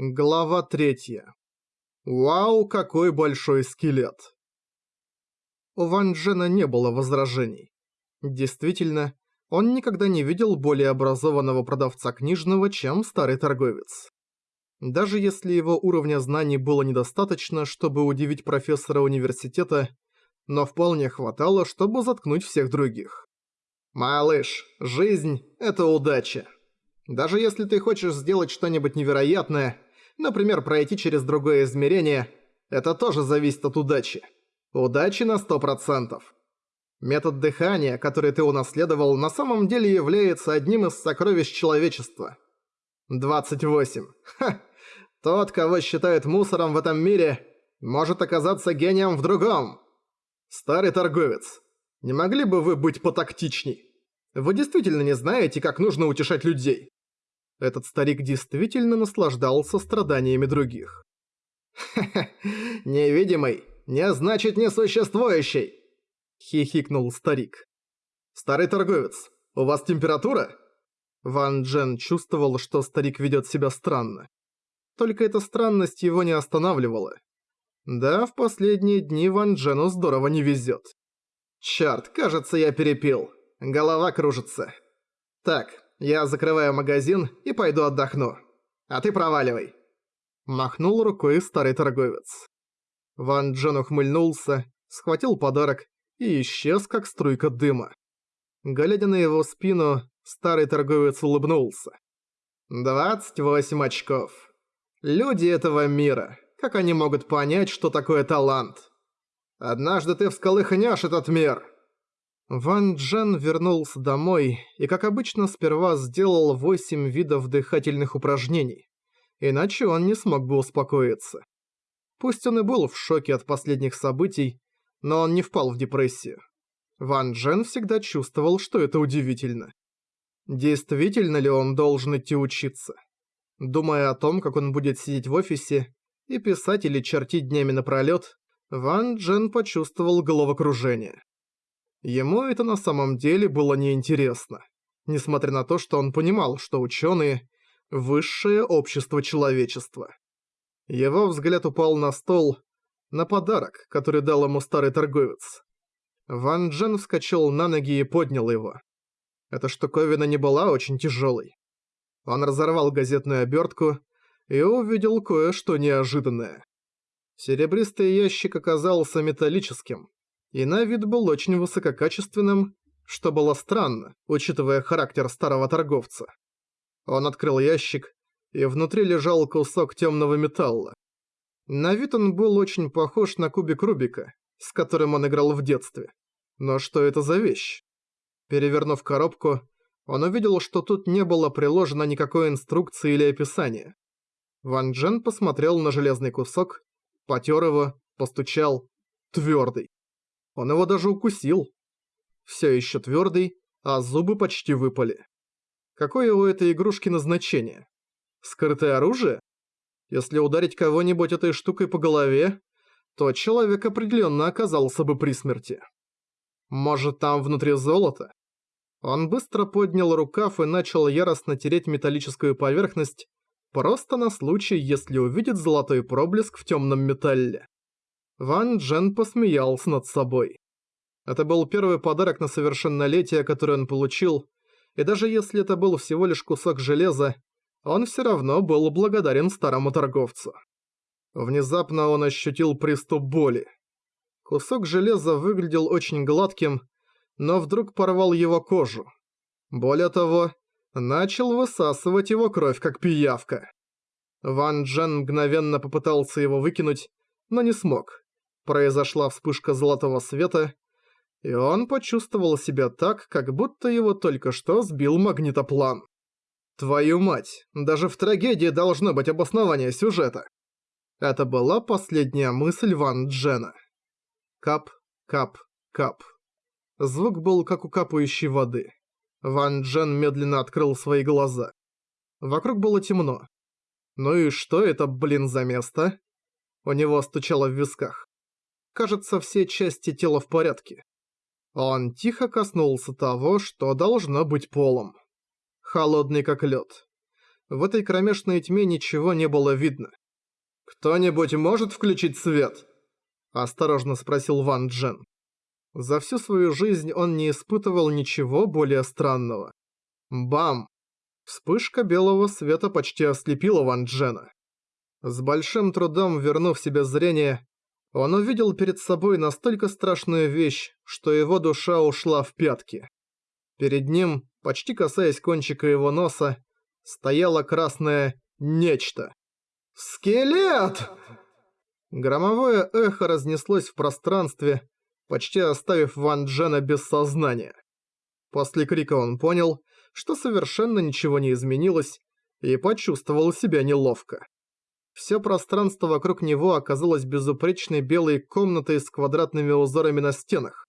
Глава третья. Вау, какой большой скелет! У Ван Джена не было возражений. Действительно, он никогда не видел более образованного продавца книжного, чем старый торговец. Даже если его уровня знаний было недостаточно, чтобы удивить профессора университета, но вполне хватало, чтобы заткнуть всех других. «Малыш, жизнь – это удача. Даже если ты хочешь сделать что-нибудь невероятное – Например, пройти через другое измерение – это тоже зависит от удачи. Удачи на 100%. Метод дыхания, который ты унаследовал, на самом деле является одним из сокровищ человечества. 28. Ха! Тот, кого считают мусором в этом мире, может оказаться гением в другом. Старый торговец, не могли бы вы быть потактичней? Вы действительно не знаете, как нужно утешать людей. Этот старик действительно наслаждался страданиями других. «Ха-ха, невидимый не значит несуществующий!» Хихикнул старик. «Старый торговец, у вас температура?» Ван Джен чувствовал, что старик ведет себя странно. Только эта странность его не останавливала. Да, в последние дни Ван Джену здорово не везет. Чёрт, кажется, я перепил. Голова кружится. Так, я закрываю магазин и пойду отдохну. А ты проваливай». Махнул рукой старый торговец. Ван Джен ухмыльнулся, схватил подарок и исчез, как струйка дыма. Глядя на его спину, старый торговец улыбнулся. «Двадцать восемь очков. Люди этого мира, как они могут понять, что такое талант? Однажды ты всколыхнешь этот мир!» Ван Джен вернулся домой и, как обычно, сперва сделал 8 видов дыхательных упражнений. Иначе он не смог бы успокоиться. Пусть он и был в шоке от последних событий, но он не впал в депрессию. Ван Джен всегда чувствовал, что это удивительно. Действительно ли он должен идти учиться? Думая о том, как он будет сидеть в офисе и писать или чертить днями напролёт, Ван Джен почувствовал головокружение. Ему это на самом деле было неинтересно, несмотря на то, что он понимал, что ученые – высшее общество человечества. Его взгляд упал на стол, на подарок, который дал ему старый торговец. Ван Джен вскочил на ноги и поднял его. Эта штуковина не была очень тяжелой. Он разорвал газетную обертку и увидел кое-что неожиданное. Серебристый ящик оказался металлическим, и на вид был очень высококачественным, что было странно, учитывая характер старого торговца. Он открыл ящик, и внутри лежал кусок темного металла. На вид он был очень похож на кубик Рубика, с которым он играл в детстве. Но что это за вещь? Перевернув коробку, он увидел, что тут не было приложено никакой инструкции или описания. Ван Джен посмотрел на железный кусок, потер его, постучал. Твердый. Он его даже укусил. Все еще твердый, а зубы почти выпали. Какое у этой игрушки назначение? Скрытое оружие? Если ударить кого-нибудь этой штукой по голове, то человек определенно оказался бы при смерти. Может там внутри золото? Он быстро поднял рукав и начал яростно тереть металлическую поверхность, просто на случай, если увидит золотой проблеск в темном металле. Ван Джен посмеялся над собой. Это был первый подарок на совершеннолетие, который он получил, и даже если это был всего лишь кусок железа, он все равно был благодарен старому торговцу. Внезапно он ощутил приступ боли. Кусок железа выглядел очень гладким, но вдруг порвал его кожу. Более того, начал высасывать его кровь как пиявка. Ван Джен мгновенно попытался его выкинуть, но не смог произошла вспышка золотого света, и он почувствовал себя так, как будто его только что сбил магнитоплан. Твою мать, даже в трагедии должно быть обоснование сюжета. Это была последняя мысль Ван Джена. Кап, кап, кап. Звук был как у капающей воды. Ван Джен медленно открыл свои глаза. Вокруг было темно. Ну и что это, блин, за место? У него стучало в висках. Кажется, все части тела в порядке. Он тихо коснулся того, что должно быть полом. Холодный как лед. В этой кромешной тьме ничего не было видно. «Кто-нибудь может включить свет?» – осторожно спросил Ван Джен. За всю свою жизнь он не испытывал ничего более странного. Бам! Вспышка белого света почти ослепила Ван Джена. С большим трудом вернув себе зрение, он увидел перед собой настолько страшную вещь, что его душа ушла в пятки. Перед ним, почти касаясь кончика его носа, стояло красное «нечто». «Скелет!» Громовое эхо разнеслось в пространстве, почти оставив Ван Джена без сознания. После крика он понял, что совершенно ничего не изменилось, и почувствовал себя неловко. Всё пространство вокруг него оказалось безупречной белой комнатой с квадратными узорами на стенах,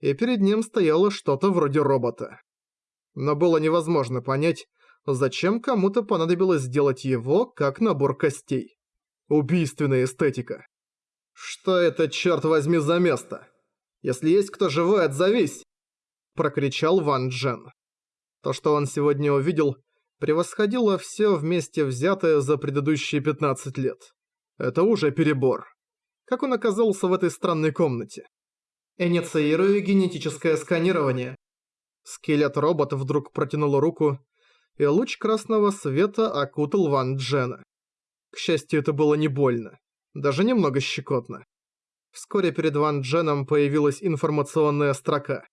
и перед ним стояло что-то вроде робота. Но было невозможно понять, зачем кому-то понадобилось сделать его как набор костей. Убийственная эстетика. «Что это, черт возьми, за место? Если есть кто живой, отзовись!» Прокричал Ван Джен. То, что он сегодня увидел, превосходило все вместе взятое за предыдущие 15 лет. Это уже перебор. Как он оказался в этой странной комнате? Инициирую генетическое сканирование. Скелет-робот вдруг протянул руку, и луч красного света окутал Ван Джена. К счастью, это было не больно, даже немного щекотно. Вскоре перед Ван Дженом появилась информационная строка.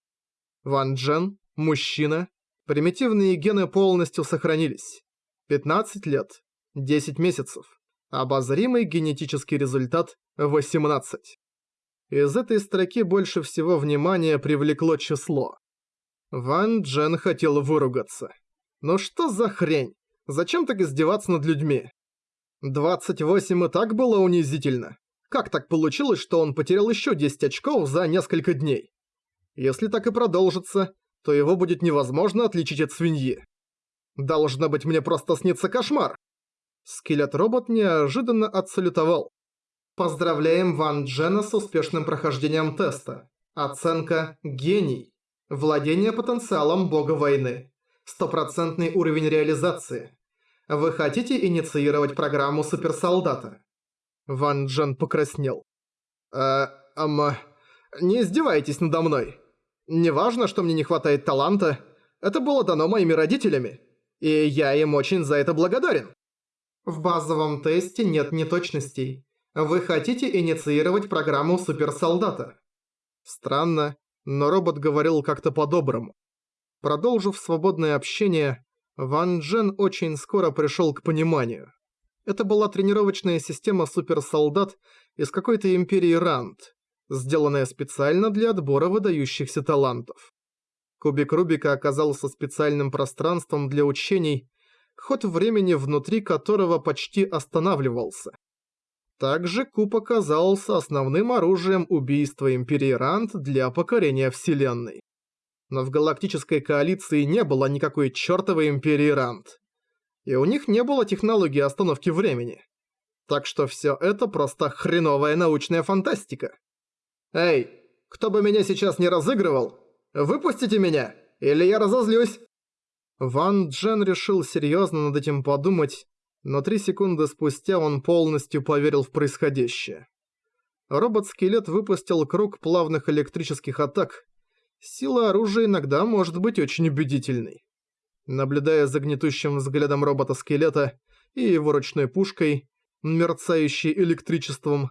Ван Джен, мужчина, Примитивные гены полностью сохранились. 15 лет, 10 месяцев. Обозримый генетический результат 18. Из этой строки больше всего внимания привлекло число. Ван Джен хотел выругаться. Ну что за хрень? Зачем так издеваться над людьми? 28 и так было унизительно. Как так получилось, что он потерял еще 10 очков за несколько дней? Если так и продолжится, то его будет невозможно отличить от свиньи. Должно быть, мне просто снится кошмар. Скелет-робот неожиданно отсалютовал. Поздравляем Ван Джена с успешным прохождением теста. Оценка «Гений». Владение потенциалом бога войны. Стопроцентный уровень реализации. Вы хотите инициировать программу суперсолдата? Ван Джен покраснел. Э, ама... Не издевайтесь надо мной. Неважно, что мне не хватает таланта, это было дано моими родителями, и я им очень за это благодарен. В базовом тесте нет неточностей. Вы хотите инициировать программу суперсолдата? Странно, но робот говорил как-то по-доброму. Продолжив свободное общение, Ван Джен очень скоро пришел к пониманию. Это была тренировочная система суперсолдат из какой-то империи Ранд, сделанная специально для отбора выдающихся талантов. Кубик Рубика оказался специальным пространством для учений, ход времени внутри которого почти останавливался. Также куб оказался основным оружием убийства Империи Рант для покорения Вселенной. Но в галактической коалиции не было никакой чертовой Империи Рант. И у них не было технологии остановки времени. Так что все это просто хреновая научная фантастика. «Эй, кто бы меня сейчас не разыгрывал, выпустите меня, или я разозлюсь!» Ван Джен решил серьезно над этим подумать, но три секунды спустя он полностью поверил в происходящее. Робот-скелет выпустил круг плавных электрических атак. Сила оружия иногда может быть очень убедительной. Наблюдая за гнетущим взглядом робота-скелета и его ручной пушкой, мерцающей электричеством,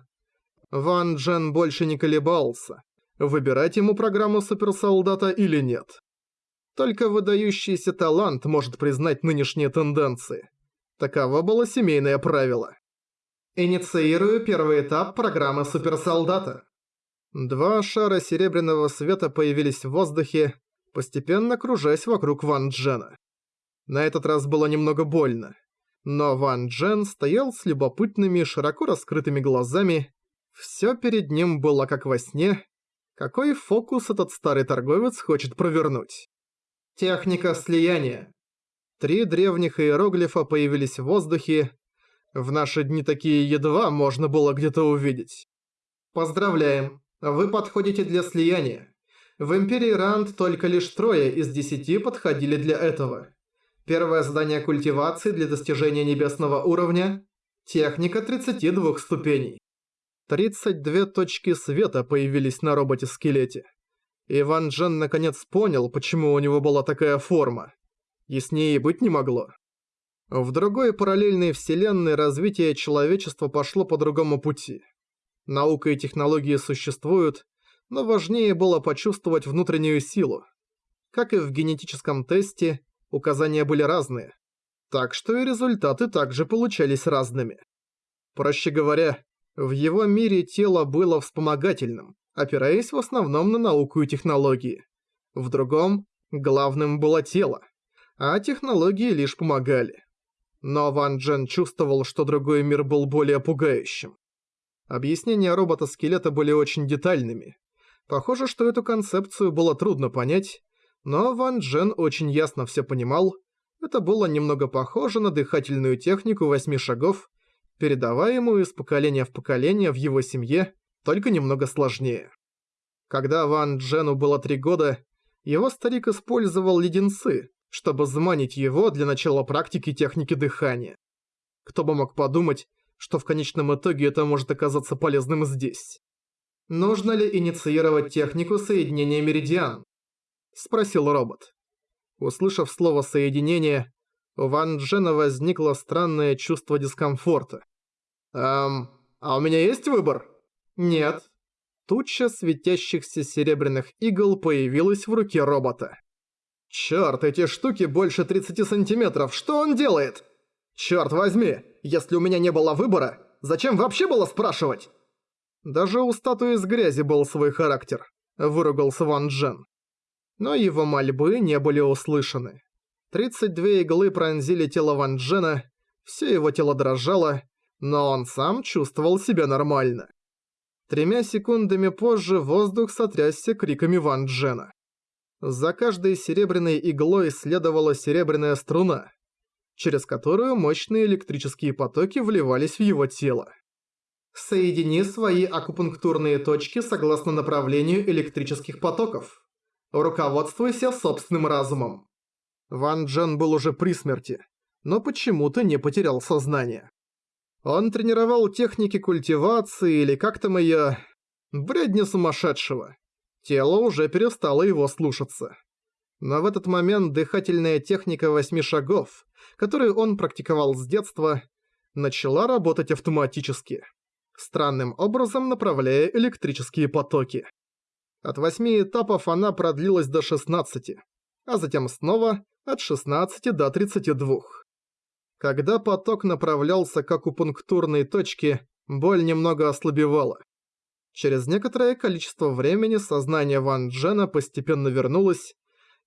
Ван Джен больше не колебался, выбирать ему программу суперсолдата или нет. Только выдающийся талант может признать нынешние тенденции. Таково было семейное правило. Инициирую первый этап программы суперсолдата. Два шара серебряного света появились в воздухе, постепенно кружась вокруг Ван Джена. На этот раз было немного больно. Но Ван Джен стоял с любопытными, широко раскрытыми глазами все перед ним было как во сне. Какой фокус этот старый торговец хочет провернуть? Техника слияния. Три древних иероглифа появились в воздухе. В наши дни такие едва можно было где-то увидеть. Поздравляем, вы подходите для слияния. В Империи Ранд только лишь трое из десяти подходили для этого. Первое задание культивации для достижения небесного уровня. Техника 32 ступеней. 32 точки света появились на роботе-скелете. Иван Джен наконец понял, почему у него была такая форма. Яснее быть не могло. В другой параллельной вселенной развитие человечества пошло по другому пути. Наука и технологии существуют, но важнее было почувствовать внутреннюю силу. Как и в генетическом тесте, указания были разные. Так что и результаты также получались разными. Проще говоря, в его мире тело было вспомогательным, опираясь в основном на науку и технологии. В другом, главным было тело, а технологии лишь помогали. Но Ван Джен чувствовал, что другой мир был более пугающим. Объяснения робота-скелета были очень детальными. Похоже, что эту концепцию было трудно понять, но Ван Джен очень ясно все понимал. Это было немного похоже на дыхательную технику восьми шагов, передаваемую из поколения в поколение в его семье, только немного сложнее. Когда Ван Джену было три года, его старик использовал леденцы, чтобы заманить его для начала практики техники дыхания. Кто бы мог подумать, что в конечном итоге это может оказаться полезным здесь. «Нужно ли инициировать технику соединения меридиан?» – спросил робот. Услышав слово «соединение», у Ван Джена возникло странное чувство дискомфорта. «Эм, а у меня есть выбор?» «Нет». Туча светящихся серебряных игл появилась в руке робота. «Чёрт, эти штуки больше 30 сантиметров, что он делает?» «Чёрт возьми, если у меня не было выбора, зачем вообще было спрашивать?» Даже у статуи из грязи был свой характер, выругался Ван Джен. Но его мольбы не были услышаны. 32 иглы пронзили тело Ван Джена, все его тело дрожало, но он сам чувствовал себя нормально. Тремя секундами позже воздух сотрясся криками Ван Джена. За каждой серебряной иглой следовала серебряная струна, через которую мощные электрические потоки вливались в его тело. Соедини свои акупунктурные точки согласно направлению электрических потоков. Руководствуйся собственным разумом. Ван Джен был уже при смерти, но почему-то не потерял сознание. Он тренировал техники культивации или как там её... Бредни сумасшедшего. Тело уже перестало его слушаться. Но в этот момент дыхательная техника восьми шагов, которую он практиковал с детства, начала работать автоматически, странным образом направляя электрические потоки. От восьми этапов она продлилась до 16, а затем снова от 16 до 32. Когда поток направлялся к акупунктурной точке, боль немного ослабевала. Через некоторое количество времени сознание Ван Джена постепенно вернулось,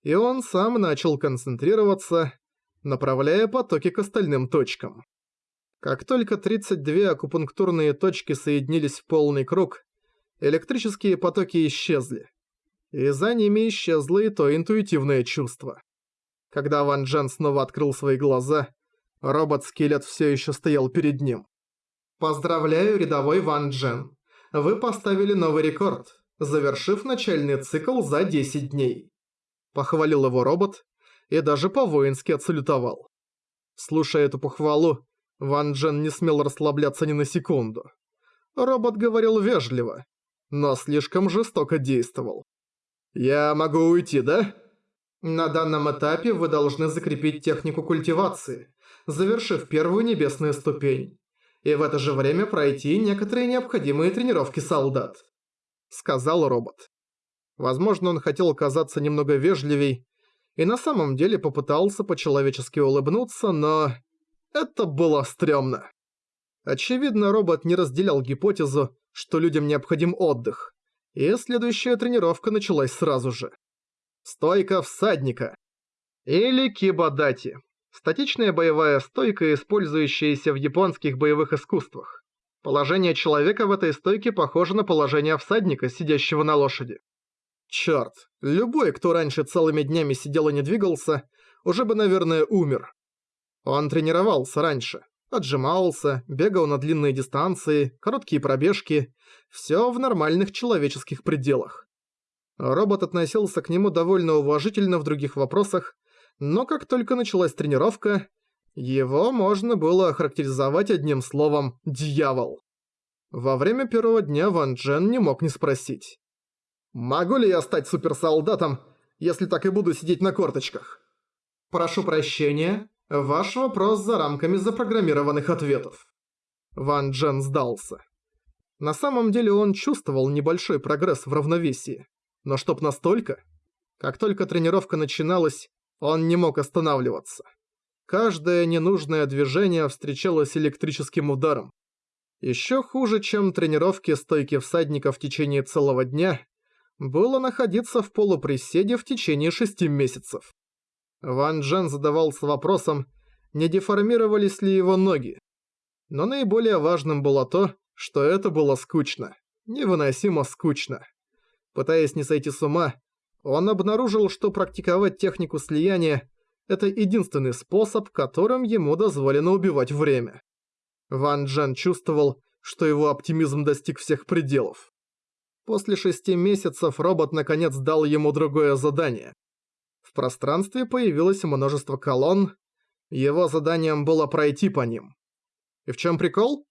и он сам начал концентрироваться, направляя потоки к остальным точкам. Как только 32 акупунктурные точки соединились в полный круг, электрические потоки исчезли. И за ними исчезло и то интуитивное чувство. Когда Ван Джен снова открыл свои глаза, Робот-скелет все еще стоял перед ним. «Поздравляю, рядовой Ван Джен. Вы поставили новый рекорд, завершив начальный цикл за 10 дней». Похвалил его робот и даже по-воински отсалютовал. Слушая эту похвалу, Ван Джен не смел расслабляться ни на секунду. Робот говорил вежливо, но слишком жестоко действовал. «Я могу уйти, да?» На данном этапе вы должны закрепить технику культивации, завершив первую небесную ступень, и в это же время пройти некоторые необходимые тренировки солдат», — сказал робот. Возможно, он хотел казаться немного вежливей, и на самом деле попытался по-человечески улыбнуться, но... Это было стрёмно. Очевидно, робот не разделял гипотезу, что людям необходим отдых, и следующая тренировка началась сразу же. Стойка всадника. Или кибадати. Статичная боевая стойка, использующаяся в японских боевых искусствах. Положение человека в этой стойке похоже на положение всадника, сидящего на лошади. Чёрт, любой, кто раньше целыми днями сидел и не двигался, уже бы, наверное, умер. Он тренировался раньше, отжимался, бегал на длинные дистанции, короткие пробежки, всё в нормальных человеческих пределах. Робот относился к нему довольно уважительно в других вопросах, но как только началась тренировка, его можно было охарактеризовать одним словом «дьявол». Во время первого дня Ван Джен не мог не спросить. «Могу ли я стать суперсолдатом, если так и буду сидеть на корточках?» «Прошу прощения, ваш вопрос за рамками запрограммированных ответов». Ван Джен сдался. На самом деле он чувствовал небольшой прогресс в равновесии. Но чтоб настолько? Как только тренировка начиналась, он не мог останавливаться. Каждое ненужное движение встречалось электрическим ударом. Еще хуже, чем тренировки стойки всадника в течение целого дня, было находиться в полуприседе в течение шести месяцев. Ван Джен задавался вопросом, не деформировались ли его ноги. Но наиболее важным было то, что это было скучно. Невыносимо скучно. Пытаясь не сойти с ума, он обнаружил, что практиковать технику слияния – это единственный способ, которым ему дозволено убивать время. Ван Джен чувствовал, что его оптимизм достиг всех пределов. После шести месяцев робот наконец дал ему другое задание. В пространстве появилось множество колонн, его заданием было пройти по ним. И в чем прикол?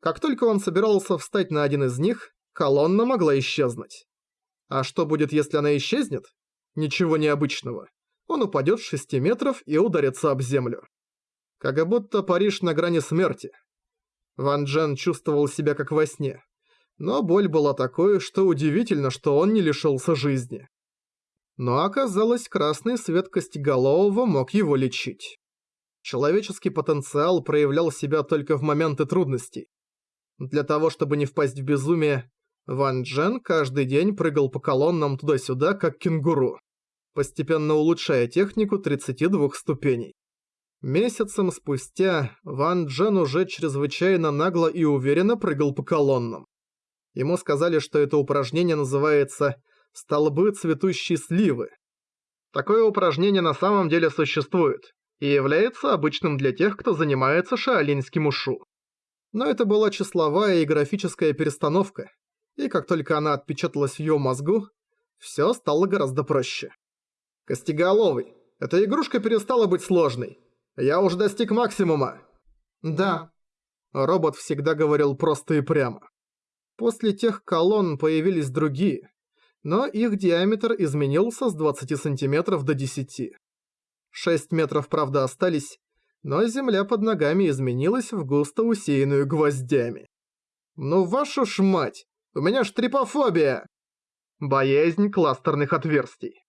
Как только он собирался встать на один из них, колонна могла исчезнуть. А что будет, если она исчезнет? Ничего необычного. Он упадет с 6 метров и ударится об землю. Как будто Париж на грани смерти. Ван Джен чувствовал себя как во сне. Но боль была такой, что удивительно, что он не лишился жизни. Но оказалось, красный свет Костеголового мог его лечить. Человеческий потенциал проявлял себя только в моменты трудностей. Для того, чтобы не впасть в безумие, Ван Джен каждый день прыгал по колоннам туда-сюда, как кенгуру, постепенно улучшая технику 32 ступеней. Месяцем спустя Ван Джен уже чрезвычайно нагло и уверенно прыгал по колоннам. Ему сказали, что это упражнение называется «столбы цветущей сливы». Такое упражнение на самом деле существует и является обычным для тех, кто занимается шаолиньским ушу. Но это была числовая и графическая перестановка, и как только она отпечаталась в её мозгу, всё стало гораздо проще. «Костеголовый, эта игрушка перестала быть сложной. Я уже достиг максимума». «Да». Робот всегда говорил просто и прямо. После тех колонн появились другие, но их диаметр изменился с 20 сантиметров до 10. 6 метров, правда, остались, но земля под ногами изменилась в густо усеянную гвоздями. «Ну вашу ж мать! У меня ж трипофобия!» Боязнь кластерных отверстий.